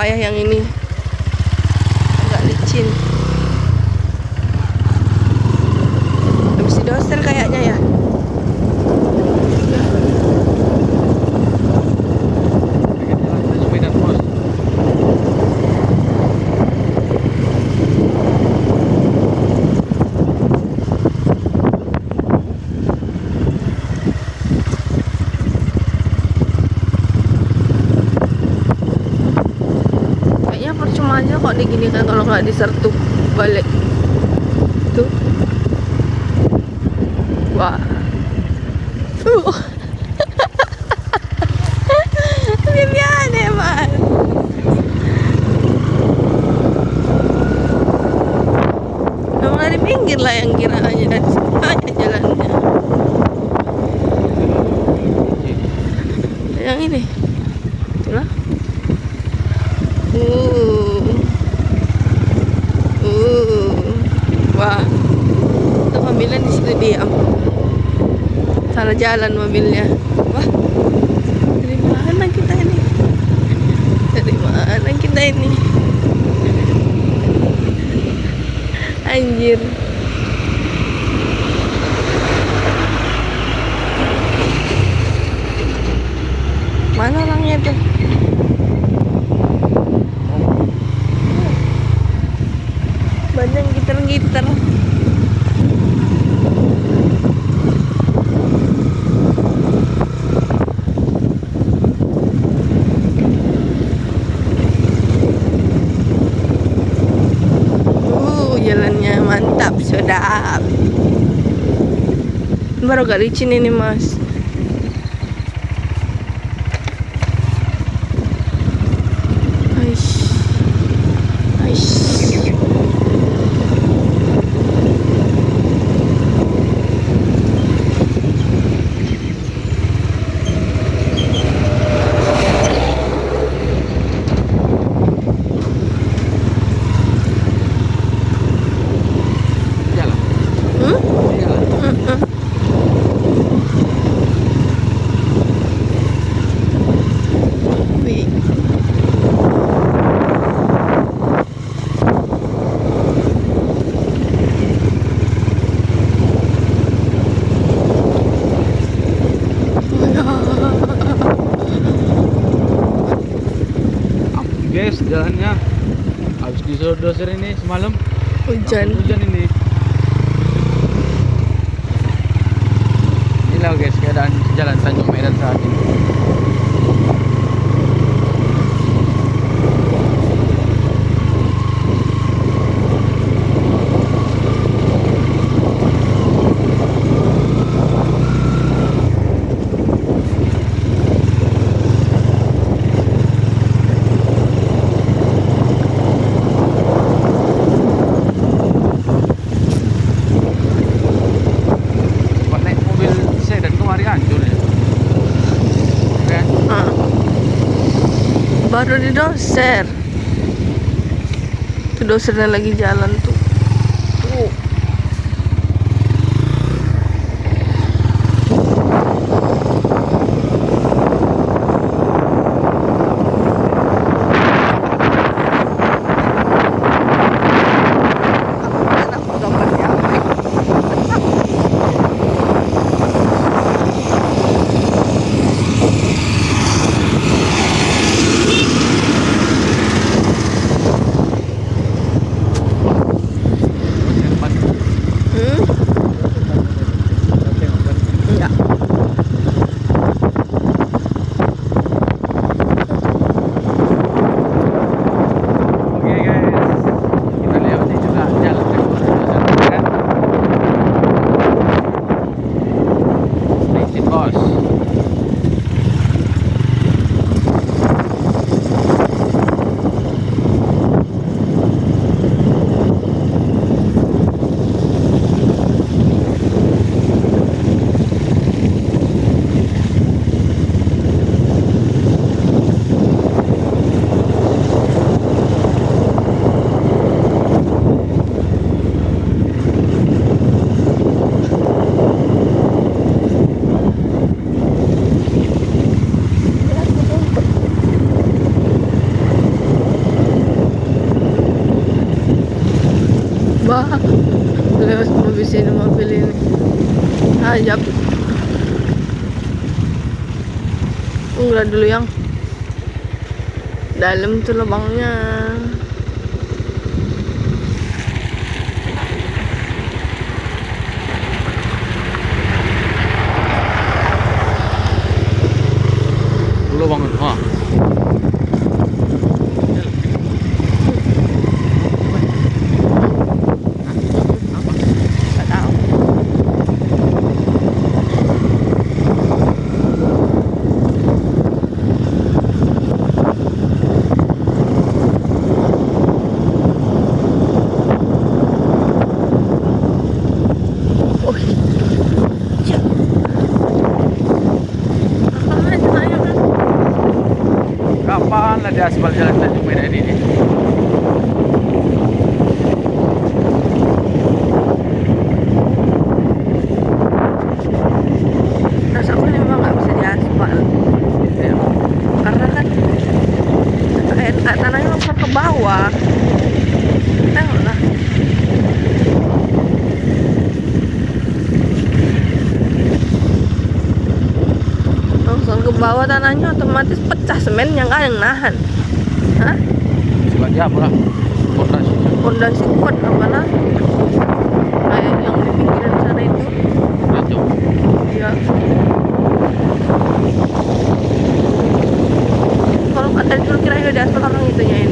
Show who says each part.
Speaker 1: payah yang ini. Agak licin. Habis didoser kayaknya ya aja kok diginikan kalau nggak disertup balik. Tuh. Wah. Uh. Yang yang ini lah uh uh wah itu mobilnya di situ diam salah jalan mobilnya. Wah dari mana kita ini. Dari mana kita ini. Anjir. Mana orangnya tuh? Banyak gitar-gitar uh jalannya mantap sedap baru gak licin ini mas Aish. Aish.
Speaker 2: Guys jalannya. Habis disodoser ini semalam.
Speaker 1: Hujan.
Speaker 2: langsung hujan ini. Inilah guys keadaan jalan Tanjung Medan saat ini
Speaker 1: Baru didoser. Itu dosernya lagi jalan. Tuh. Lewat mobil sini mobil ini. Ajab. Tunggu dulu yang dalam tuh lubangnya.
Speaker 2: Dulu bangun. Ha.
Speaker 1: Gak tahu. Oh, iya. Apa aja nanya kan?
Speaker 2: Kapan lah di aspal jalan Tanjung Medan ini?
Speaker 1: Bawah tanahnya otomatis pecah semennya nggak ada yang nahan. Hah?
Speaker 2: Sebagai apa lah? Fondasi.
Speaker 1: Fondasi kuat apalah? Kayak yang di pinggiran sana itu.
Speaker 2: Jauh.
Speaker 1: Iya. Kalau kata dulu kira udah diaspal orang itunya ini.